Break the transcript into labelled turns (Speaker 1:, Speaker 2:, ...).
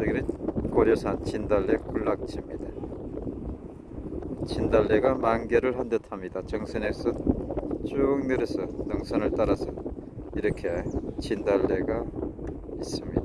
Speaker 1: 여기는 고려산 진달래 군락지입니다. 진달래가 만개를 한 듯합니다. 정선에서 쭉 내려서 능선을 따라서 이렇게 진달래가 있습니다.